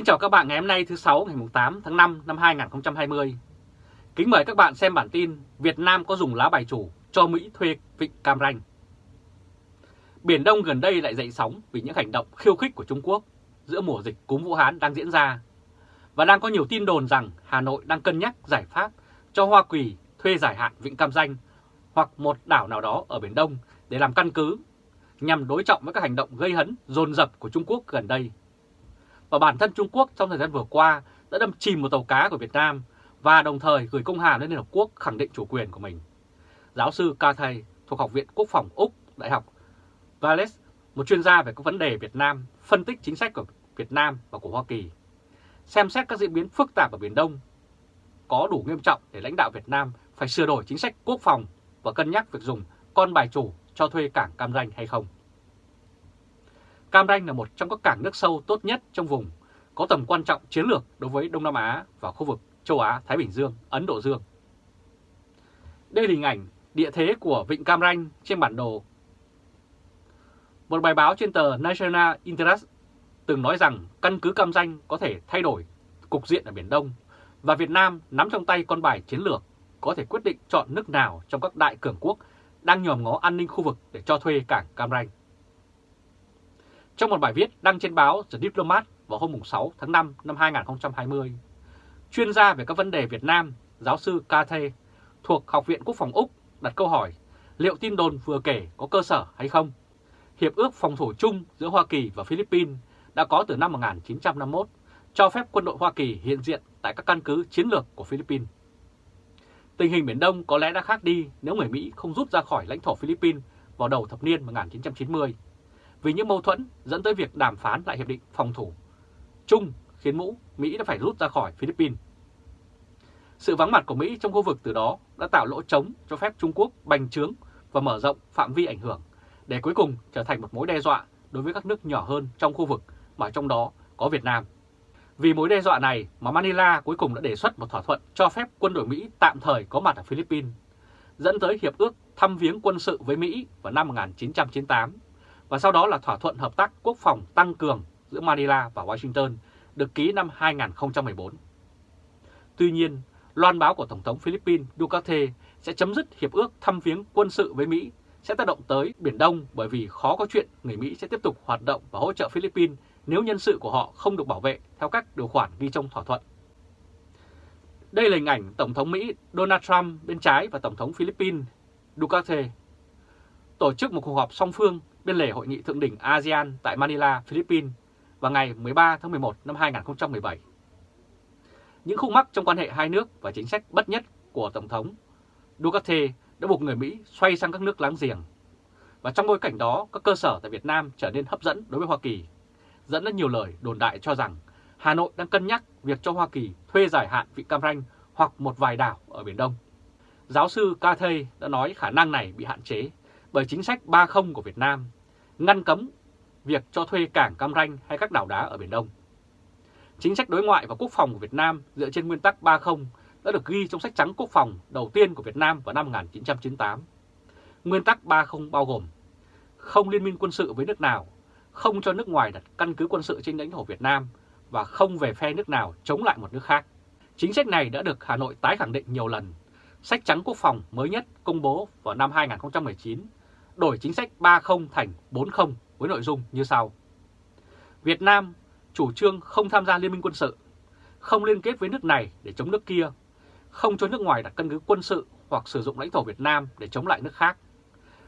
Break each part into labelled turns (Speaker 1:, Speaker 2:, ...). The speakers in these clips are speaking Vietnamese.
Speaker 1: Kính chào các bạn ngày hôm nay thứ sáu, ngày 8 tháng 5 năm 2020. Kính mời các bạn xem bản tin Việt Nam có dùng lá bài chủ cho Mỹ thuê vịnh Cam Ranh. Biển Đông gần đây lại dậy sóng vì những hành động khiêu khích của Trung Quốc giữa mùa dịch cúm Vũ Hán đang diễn ra. Và đang có nhiều tin đồn rằng Hà Nội đang cân nhắc giải pháp cho Hoa Kỳ thuê giải hạn vịnh Cam Ranh hoặc một đảo nào đó ở Biển Đông để làm căn cứ nhằm đối trọng với các hành động gây hấn, dồn dập của Trung Quốc gần đây. Và bản thân Trung Quốc trong thời gian vừa qua đã đâm chìm một tàu cá của Việt Nam và đồng thời gửi công hàm lên Liên Hợp Quốc khẳng định chủ quyền của mình. Giáo sư Ca Thầy thuộc Học viện Quốc phòng Úc, Đại học Valles, một chuyên gia về các vấn đề Việt Nam, phân tích chính sách của Việt Nam và của Hoa Kỳ, xem xét các diễn biến phức tạp ở Biển Đông có đủ nghiêm trọng để lãnh đạo Việt Nam phải sửa đổi chính sách quốc phòng và cân nhắc việc dùng con bài chủ cho thuê cảng Cam Ranh hay không. Cam Ranh là một trong các cảng nước sâu tốt nhất trong vùng, có tầm quan trọng chiến lược đối với Đông Nam Á và khu vực châu Á, Thái Bình Dương, Ấn Độ Dương. Đây là hình ảnh địa thế của Vịnh Cam Ranh trên bản đồ. Một bài báo trên tờ National Interest từng nói rằng căn cứ Cam Ranh có thể thay đổi cục diện ở Biển Đông và Việt Nam nắm trong tay con bài chiến lược có thể quyết định chọn nước nào trong các đại cường quốc đang nhòm ngó an ninh khu vực để cho thuê cảng Cam Ranh. Trong một bài viết đăng trên báo The Diplomat vào hôm 6 tháng 5 năm 2020, chuyên gia về các vấn đề Việt Nam, giáo sư Cathe thuộc Học viện Quốc phòng Úc đặt câu hỏi liệu tin đồn vừa kể có cơ sở hay không? Hiệp ước phòng thủ chung giữa Hoa Kỳ và Philippines đã có từ năm 1951, cho phép quân đội Hoa Kỳ hiện diện tại các căn cứ chiến lược của Philippines. Tình hình Biển Đông có lẽ đã khác đi nếu người Mỹ không rút ra khỏi lãnh thổ Philippines vào đầu thập niên 1990, vì những mâu thuẫn dẫn tới việc đàm phán lại hiệp định phòng thủ chung khiến mũ Mỹ đã phải rút ra khỏi Philippines. Sự vắng mặt của Mỹ trong khu vực từ đó đã tạo lỗ trống cho phép Trung Quốc bành trướng và mở rộng phạm vi ảnh hưởng, để cuối cùng trở thành một mối đe dọa đối với các nước nhỏ hơn trong khu vực mà trong đó có Việt Nam. Vì mối đe dọa này mà Manila cuối cùng đã đề xuất một thỏa thuận cho phép quân đội Mỹ tạm thời có mặt ở Philippines, dẫn tới hiệp ước thăm viếng quân sự với Mỹ vào năm 1998, và sau đó là thỏa thuận hợp tác quốc phòng tăng cường giữa Manila và Washington được ký năm 2014. Tuy nhiên, loan báo của Tổng thống Philippines Duterte sẽ chấm dứt hiệp ước thăm viếng quân sự với Mỹ sẽ tác động tới Biển Đông bởi vì khó có chuyện người Mỹ sẽ tiếp tục hoạt động và hỗ trợ Philippines nếu nhân sự của họ không được bảo vệ theo các điều khoản ghi trong thỏa thuận. Đây là hình ảnh Tổng thống Mỹ Donald Trump bên trái và Tổng thống Philippines Duterte tổ chức một cuộc họp song phương bên lề hội nghị thượng đỉnh ASEAN tại Manila, Philippines vào ngày 13 tháng 11 năm 2017. Những khúc mắc trong quan hệ hai nước và chính sách bất nhất của Tổng thống Duterte đã buộc người Mỹ xoay sang các nước láng giềng. Và trong bối cảnh đó, các cơ sở tại Việt Nam trở nên hấp dẫn đối với Hoa Kỳ, dẫn đến nhiều lời đồn đại cho rằng Hà Nội đang cân nhắc việc cho Hoa Kỳ thuê giải hạn Vịnh Cam Ranh hoặc một vài đảo ở Biển Đông. Giáo sư Cathay đã nói khả năng này bị hạn chế bởi chính sách 30 của Việt Nam, ngăn cấm việc cho thuê cảng Cam Ranh hay các đảo đá ở Biển Đông. Chính sách đối ngoại và quốc phòng của Việt Nam dựa trên nguyên tắc 30 đã được ghi trong sách trắng quốc phòng đầu tiên của Việt Nam vào năm 1998. Nguyên tắc 30 bao gồm không liên minh quân sự với nước nào, không cho nước ngoài đặt căn cứ quân sự trên lãnh thổ Việt Nam và không về phe nước nào chống lại một nước khác. Chính sách này đã được Hà Nội tái khẳng định nhiều lần. Sách trắng quốc phòng mới nhất công bố vào năm 2019 đổi chính sách 30 thành 40 với nội dung như sau. Việt Nam chủ trương không tham gia liên minh quân sự, không liên kết với nước này để chống nước kia, không cho nước ngoài đặt căn cứ quân sự hoặc sử dụng lãnh thổ Việt Nam để chống lại nước khác,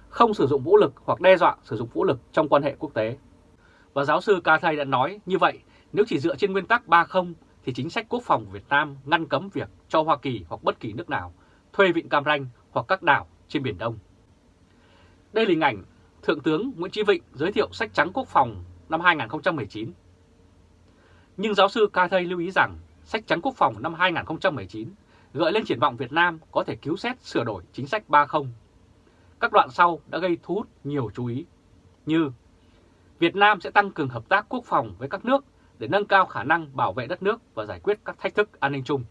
Speaker 1: không sử dụng vũ lực hoặc đe dọa sử dụng vũ lực trong quan hệ quốc tế. Và giáo sư Ca Thầy đã nói như vậy, nếu chỉ dựa trên nguyên tắc 30 thì chính sách quốc phòng của Việt Nam ngăn cấm việc cho Hoa Kỳ hoặc bất kỳ nước nào thuê vịnh Cam Ranh hoặc các đảo trên Biển Đông. Đây là hình ảnh Thượng tướng Nguyễn Chí Vịnh giới thiệu sách trắng quốc phòng năm 2019. Nhưng giáo sư Ca Thây lưu ý rằng sách trắng quốc phòng năm 2019 gợi lên triển vọng Việt Nam có thể cứu xét, sửa đổi chính sách 30. Các đoạn sau đã gây thu hút nhiều chú ý, như Việt Nam sẽ tăng cường hợp tác quốc phòng với các nước để nâng cao khả năng bảo vệ đất nước và giải quyết các thách thức an ninh chung.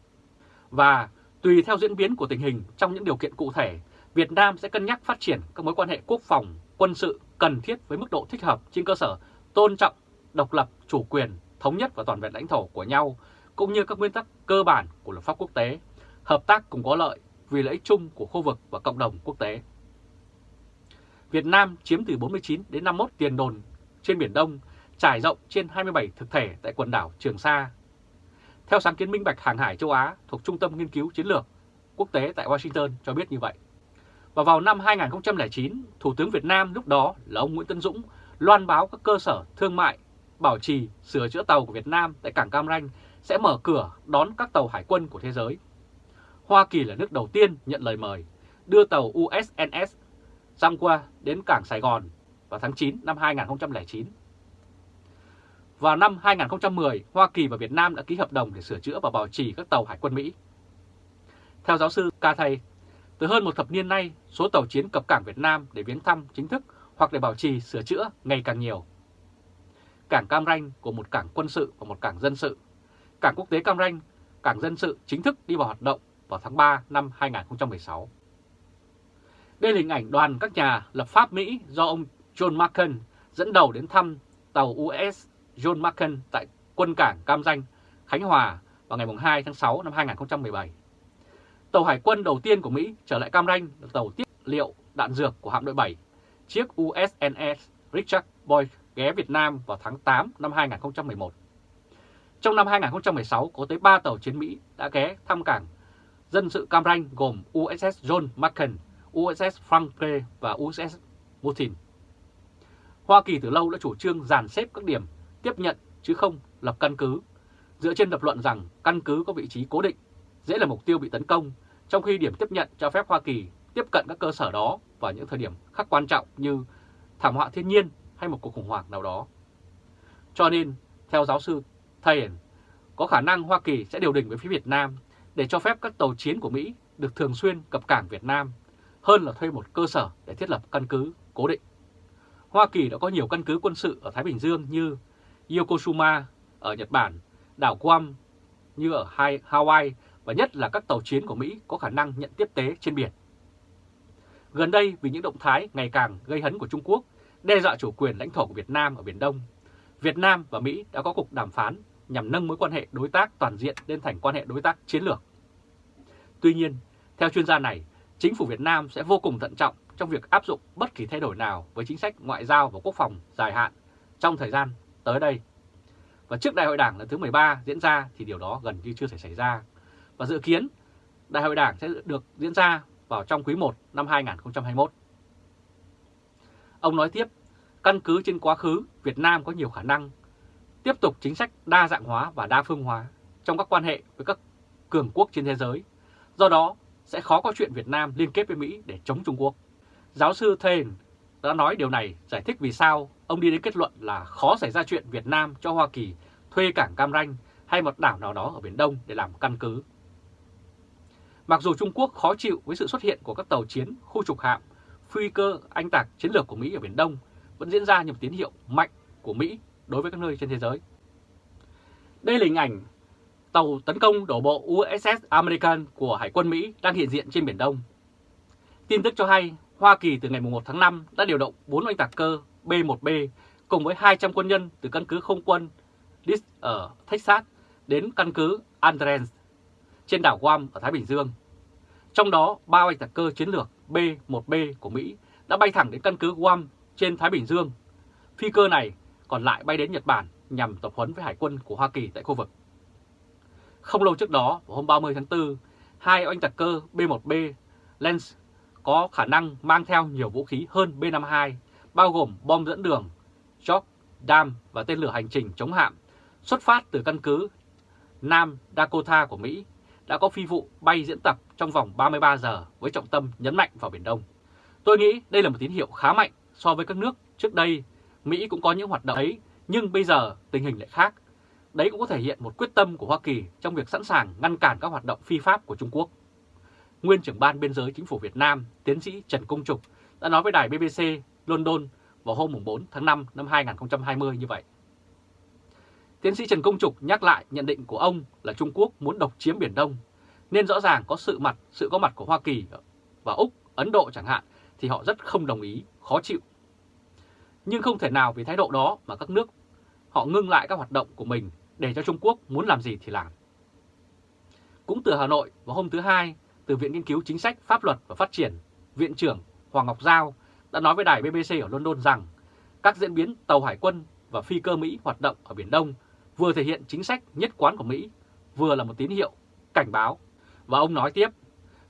Speaker 1: Và tùy theo diễn biến của tình hình trong những điều kiện cụ thể Việt Nam sẽ cân nhắc phát triển các mối quan hệ quốc phòng, quân sự cần thiết với mức độ thích hợp trên cơ sở tôn trọng, độc lập, chủ quyền, thống nhất và toàn vẹn lãnh thổ của nhau, cũng như các nguyên tắc cơ bản của luật pháp quốc tế, hợp tác cùng có lợi vì lợi ích chung của khu vực và cộng đồng quốc tế. Việt Nam chiếm từ 49 đến 51 tiền đồn trên Biển Đông, trải rộng trên 27 thực thể tại quần đảo Trường Sa. Theo sáng kiến minh bạch hàng hải châu Á thuộc Trung tâm Nghiên cứu Chiến lược Quốc tế tại Washington cho biết như vậy. Và vào năm 2009, Thủ tướng Việt Nam lúc đó là ông Nguyễn Tân Dũng loan báo các cơ sở thương mại, bảo trì, sửa chữa tàu của Việt Nam tại cảng Cam Ranh sẽ mở cửa đón các tàu hải quân của thế giới. Hoa Kỳ là nước đầu tiên nhận lời mời, đưa tàu USNS Giang qua đến cảng Sài Gòn vào tháng 9 năm 2009. Vào năm 2010, Hoa Kỳ và Việt Nam đã ký hợp đồng để sửa chữa và bảo trì các tàu hải quân Mỹ. Theo giáo sư Cathay, từ hơn một thập niên nay, số tàu chiến cập cảng Việt Nam để viếng thăm chính thức hoặc để bảo trì sửa chữa ngày càng nhiều. Cảng Cam Ranh của một cảng quân sự và một cảng dân sự. Cảng quốc tế Cam Ranh, cảng dân sự chính thức đi vào hoạt động vào tháng 3 năm 2016. Đây là hình ảnh đoàn các nhà lập pháp Mỹ do ông John McCain dẫn đầu đến thăm tàu US John McCain tại quân cảng Cam Ranh, Khánh Hòa vào ngày 2 tháng 6 năm 2017. Tàu hải quân đầu tiên của Mỹ trở lại Cam Ranh là tàu tiếp liệu đạn dược của hạm đội 7, chiếc USNS Richard Boyd ghé Việt Nam vào tháng 8 năm 2011. Trong năm 2016 có tới 3 tàu chiến Mỹ đã ghé thăm cảng dân sự Cam Ranh gồm USS John McCain, USS Franklin và USS Putin. Hoa Kỳ từ lâu đã chủ trương dàn xếp các điểm tiếp nhận chứ không lập căn cứ, dựa trên lập luận rằng căn cứ có vị trí cố định, dễ là mục tiêu bị tấn công, trong khi điểm tiếp nhận cho phép Hoa Kỳ tiếp cận các cơ sở đó vào những thời điểm khắc quan trọng như thảm họa thiên nhiên hay một cuộc khủng hoảng nào đó. Cho nên, theo giáo sư Thayen, có khả năng Hoa Kỳ sẽ điều đình với phía Việt Nam để cho phép các tàu chiến của Mỹ được thường xuyên cập cảng Việt Nam hơn là thuê một cơ sở để thiết lập căn cứ cố định. Hoa Kỳ đã có nhiều căn cứ quân sự ở Thái Bình Dương như Yokosuka ở Nhật Bản, đảo Guam như ở Hawaii và nhất là các tàu chiến của Mỹ có khả năng nhận tiếp tế trên biển. Gần đây vì những động thái ngày càng gây hấn của Trung Quốc đe dọa chủ quyền lãnh thổ của Việt Nam ở Biển Đông, Việt Nam và Mỹ đã có cuộc đàm phán nhằm nâng mối quan hệ đối tác toàn diện lên thành quan hệ đối tác chiến lược. Tuy nhiên, theo chuyên gia này, chính phủ Việt Nam sẽ vô cùng thận trọng trong việc áp dụng bất kỳ thay đổi nào với chính sách ngoại giao và quốc phòng dài hạn trong thời gian tới đây. Và trước Đại hội Đảng lần thứ 13 diễn ra thì điều đó gần như chưa thể xảy ra. Và dự kiến Đại hội Đảng sẽ được diễn ra vào trong quý 1 năm 2021. Ông nói tiếp, căn cứ trên quá khứ, Việt Nam có nhiều khả năng tiếp tục chính sách đa dạng hóa và đa phương hóa trong các quan hệ với các cường quốc trên thế giới. Do đó, sẽ khó có chuyện Việt Nam liên kết với Mỹ để chống Trung Quốc. Giáo sư Thane đã nói điều này giải thích vì sao ông đi đến kết luận là khó xảy ra chuyện Việt Nam cho Hoa Kỳ thuê cảng Cam Ranh hay một đảo nào đó ở Biển Đông để làm căn cứ. Mặc dù Trung Quốc khó chịu với sự xuất hiện của các tàu chiến, khu trục hạm, phi cơ anh tạc chiến lược của Mỹ ở Biển Đông vẫn diễn ra như một tín hiệu mạnh của Mỹ đối với các nơi trên thế giới. Đây là hình ảnh tàu tấn công đổ bộ USS American của Hải quân Mỹ đang hiện diện trên Biển Đông. Tin tức cho hay, Hoa Kỳ từ ngày 1 tháng 5 đã điều động 4 oanh tạc cơ B-1B cùng với 200 quân nhân từ căn cứ không quân List ở Texas đến căn cứ Andrens trên đảo Guam ở Thái Bình Dương. Trong đó, ba bay tạc cơ chiến lược B-1B của Mỹ đã bay thẳng đến căn cứ Guam trên Thái Bình Dương. Phi cơ này còn lại bay đến Nhật Bản nhằm tập huấn với hải quân của Hoa Kỳ tại khu vực. Không lâu trước đó, vào hôm 30 tháng 4, hai oanh tạc cơ B-1B Lens có khả năng mang theo nhiều vũ khí hơn B-52, bao gồm bom dẫn đường, chóc, đam và tên lửa hành trình chống hạm, xuất phát từ căn cứ Nam Dakota của Mỹ, đã có phi vụ bay diễn tập trong vòng 33 giờ với trọng tâm nhấn mạnh vào Biển Đông. Tôi nghĩ đây là một tín hiệu khá mạnh so với các nước trước đây. Mỹ cũng có những hoạt động ấy, nhưng bây giờ tình hình lại khác. Đấy cũng có thể hiện một quyết tâm của Hoa Kỳ trong việc sẵn sàng ngăn cản các hoạt động phi pháp của Trung Quốc. Nguyên trưởng ban biên giới chính phủ Việt Nam, tiến sĩ Trần Công Trục đã nói với đài BBC London vào hôm 4 tháng 5 năm 2020 như vậy. Tiến sĩ Trần Công Trục nhắc lại nhận định của ông là Trung Quốc muốn độc chiếm Biển Đông, nên rõ ràng có sự mặt, sự có mặt của Hoa Kỳ và Úc, Ấn Độ chẳng hạn thì họ rất không đồng ý, khó chịu. Nhưng không thể nào vì thái độ đó mà các nước họ ngưng lại các hoạt động của mình để cho Trung Quốc muốn làm gì thì làm. Cũng từ Hà Nội vào hôm thứ Hai, từ Viện Nghiên cứu Chính sách Pháp luật và Phát triển, Viện trưởng Hoàng Ngọc Giao đã nói với đài BBC ở London rằng các diễn biến tàu hải quân và phi cơ Mỹ hoạt động ở Biển Đông vừa thể hiện chính sách nhất quán của Mỹ, vừa là một tín hiệu, cảnh báo. Và ông nói tiếp,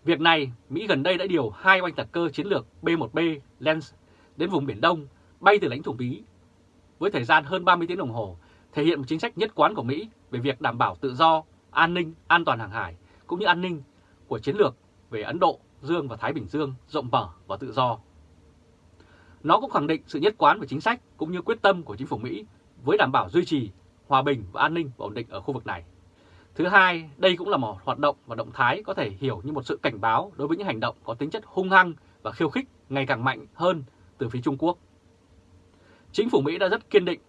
Speaker 1: việc này Mỹ gần đây đã điều hai oanh tạc cơ chiến lược B-1B Lens đến vùng Biển Đông bay từ lãnh thổ Mỹ với thời gian hơn 30 tiếng đồng hồ, thể hiện một chính sách nhất quán của Mỹ về việc đảm bảo tự do, an ninh, an toàn hàng hải cũng như an ninh của chiến lược về Ấn Độ, Dương và Thái Bình Dương rộng mở và tự do. Nó cũng khẳng định sự nhất quán về chính sách cũng như quyết tâm của chính phủ Mỹ với đảm bảo duy trì hòa bình và an ninh và ổn định ở khu vực này. Thứ hai, đây cũng là một hoạt động và động thái có thể hiểu như một sự cảnh báo đối với những hành động có tính chất hung hăng và khiêu khích ngày càng mạnh hơn từ phía Trung Quốc. Chính phủ Mỹ đã rất kiên định,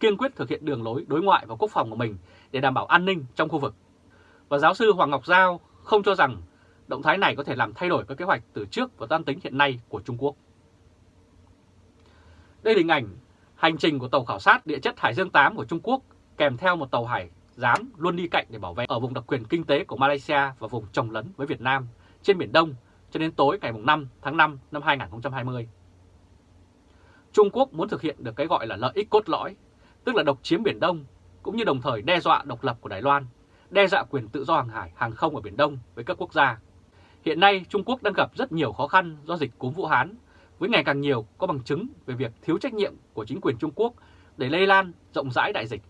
Speaker 1: kiên quyết thực hiện đường lối đối ngoại và quốc phòng của mình để đảm bảo an ninh trong khu vực. Và giáo sư Hoàng Ngọc Giao không cho rằng động thái này có thể làm thay đổi các kế hoạch từ trước và toan tính hiện nay của Trung Quốc. Đây là hình ảnh hành trình của tàu khảo sát địa chất Hải Dương 8 của Trung Quốc kèm theo một tàu hải giám luôn đi cạnh để bảo vệ ở vùng đặc quyền kinh tế của Malaysia và vùng trồng lấn với Việt Nam trên Biển Đông cho đến tối ngày 5 tháng 5 năm 2020. Trung Quốc muốn thực hiện được cái gọi là lợi ích cốt lõi, tức là độc chiếm Biển Đông, cũng như đồng thời đe dọa độc lập của Đài Loan, đe dọa quyền tự do hàng hải, hàng không ở Biển Đông với các quốc gia. Hiện nay Trung Quốc đang gặp rất nhiều khó khăn do dịch cúm Vũ Hán, với ngày càng nhiều có bằng chứng về việc thiếu trách nhiệm của chính quyền Trung Quốc để lây lan rộng rãi đại dịch.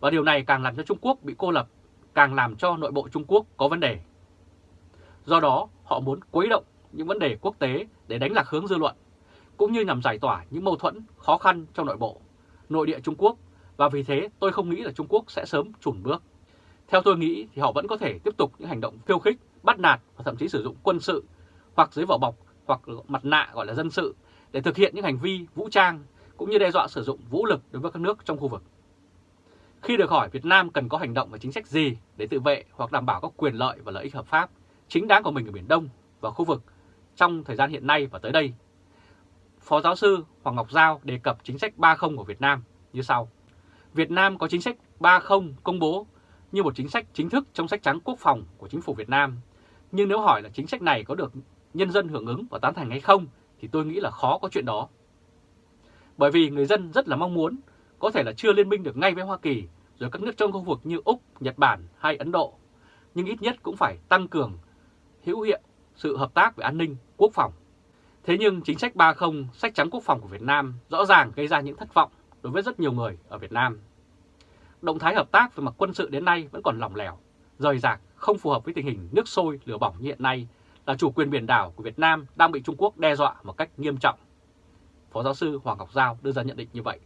Speaker 1: Và điều này càng làm cho Trung Quốc bị cô lập, càng làm cho nội bộ Trung Quốc có vấn đề. Do đó, họ muốn quấy động những vấn đề quốc tế để đánh lạc hướng dư luận cũng như nhằm giải tỏa những mâu thuẫn khó khăn trong nội bộ, nội địa Trung Quốc và vì thế tôi không nghĩ là Trung Quốc sẽ sớm chùn bước. Theo tôi nghĩ thì họ vẫn có thể tiếp tục những hành động khiêu khích, bắt nạt và thậm chí sử dụng quân sự hoặc dưới vỏ bọc hoặc mặt nạ gọi là dân sự để thực hiện những hành vi vũ trang cũng như đe dọa sử dụng vũ lực đối với các nước trong khu vực. Khi được hỏi Việt Nam cần có hành động và chính sách gì để tự vệ hoặc đảm bảo các quyền lợi và lợi ích hợp pháp chính đáng của mình ở Biển Đông và khu vực trong thời gian hiện nay và tới đây Phó giáo sư Hoàng Ngọc Giao đề cập chính sách 30 của Việt Nam như sau. Việt Nam có chính sách 30 công bố như một chính sách chính thức trong sách trắng quốc phòng của chính phủ Việt Nam. Nhưng nếu hỏi là chính sách này có được nhân dân hưởng ứng và tán thành hay không thì tôi nghĩ là khó có chuyện đó. Bởi vì người dân rất là mong muốn, có thể là chưa liên minh được ngay với Hoa Kỳ, rồi các nước trong khu vực như Úc, Nhật Bản hay Ấn Độ, nhưng ít nhất cũng phải tăng cường hữu hiệu sự hợp tác về an ninh, quốc phòng Thế nhưng chính sách 30 sách trắng quốc phòng của Việt Nam rõ ràng gây ra những thất vọng đối với rất nhiều người ở Việt Nam. Động thái hợp tác về mặt quân sự đến nay vẫn còn lỏng lẻo, rời rạc, không phù hợp với tình hình nước sôi lửa bỏng như hiện nay là chủ quyền biển đảo của Việt Nam đang bị Trung Quốc đe dọa một cách nghiêm trọng. Phó giáo sư Hoàng Ngọc Giao đưa ra nhận định như vậy.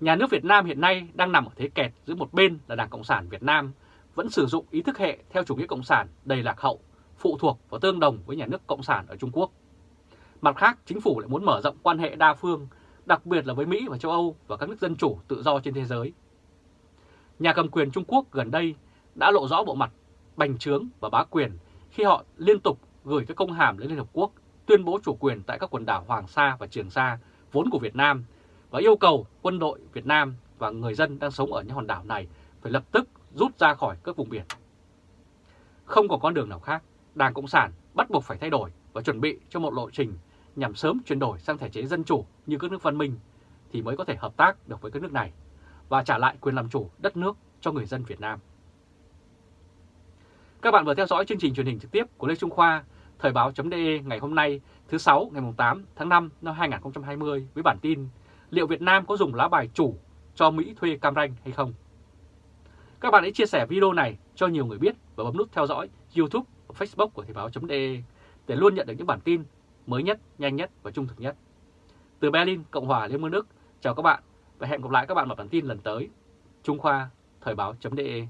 Speaker 1: Nhà nước Việt Nam hiện nay đang nằm ở thế kẹt giữa một bên là Đảng Cộng sản Việt Nam vẫn sử dụng ý thức hệ theo chủ nghĩa cộng sản đầy lạc hậu, phụ thuộc và tương đồng với nhà nước Cộng sản ở Trung Quốc Mặt khác, chính phủ lại muốn mở rộng quan hệ đa phương, đặc biệt là với Mỹ và châu Âu và các nước dân chủ tự do trên thế giới. Nhà cầm quyền Trung Quốc gần đây đã lộ rõ bộ mặt bành trướng và bá quyền khi họ liên tục gửi các công hàm lên Liên Hợp Quốc tuyên bố chủ quyền tại các quần đảo Hoàng Sa và Trường Sa vốn của Việt Nam và yêu cầu quân đội Việt Nam và người dân đang sống ở những hòn đảo này phải lập tức rút ra khỏi các vùng biển. Không có con đường nào khác, Đảng Cộng sản bắt buộc phải thay đổi và chuẩn bị cho một lộ trình nhằm sớm chuyển đổi sang thể chế dân chủ như các nước văn minh thì mới có thể hợp tác được với các nước này và trả lại quyền làm chủ đất nước cho người dân Việt Nam. Các bạn vừa theo dõi chương trình truyền hình trực tiếp của Lê Trung Khoa, Thời báo.de ngày hôm nay thứ 6 ngày 8 tháng 5 năm 2020 với bản tin liệu Việt Nam có dùng lá bài chủ cho Mỹ thuê Cam Ranh hay không? Các bạn hãy chia sẻ video này cho nhiều người biết và bấm nút theo dõi YouTube và Facebook của Thời báo.de để luôn nhận được những bản tin mới nhất, nhanh nhất và trung thực nhất. Từ Berlin, Cộng hòa Liên bang Đức, chào các bạn và hẹn gặp lại các bạn ở bản tin lần tới. Trung Khoa, Thời báo.de